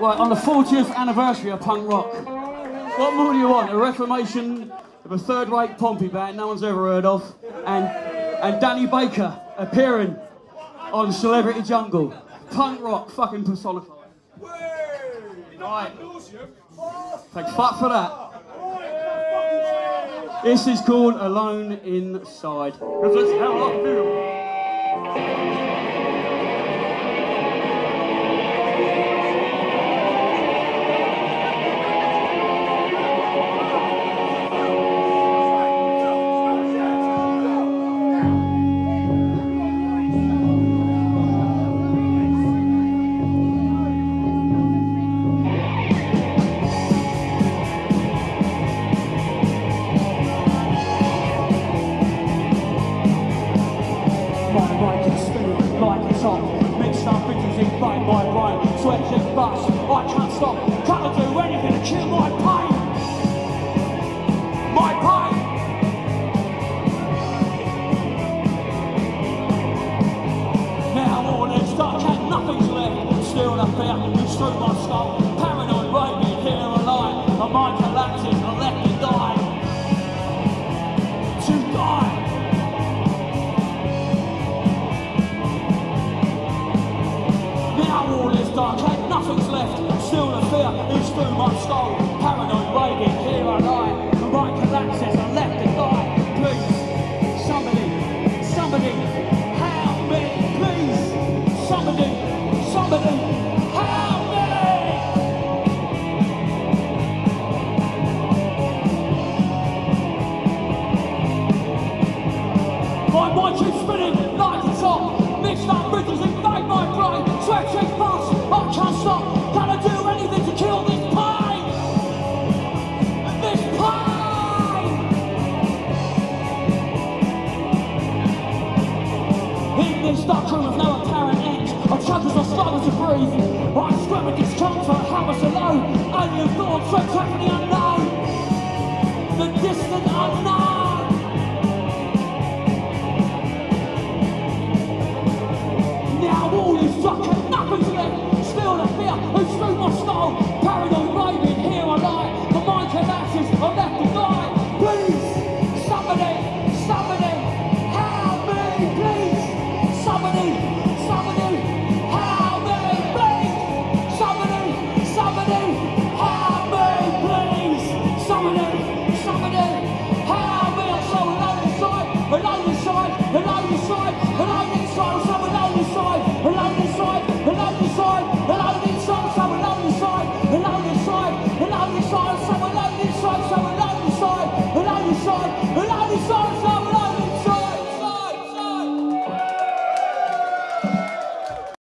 Right, on the 40th anniversary of punk rock, what more do you want? A reformation of a third-rate Pompey band no one's ever heard of, and and Danny Baker appearing on Celebrity Jungle. Punk rock fucking personified. Right. Thanks fuck for that. This is called Alone Inside. How I feel. Mind is spinning like it's on. Mixed up bitches invade my brain. Sweat and bust, I can't stop. Can't do anything to kill my pain. My pain. Now all is dark and nothing's left. Still the fear moves through my skull. Paranoid raving here lie. My mind collapses through my skull. Paranoid raving, here I lie. My mind collapses and left to die. Please, somebody, somebody, help me, please. Somebody, somebody, help me. My mind keeps spinning like it's on. Mixed up bridges end, I chug as I struggle to breathe. I scream with discomfort, was alone. Alien thoughts swept back from the unknown. The distant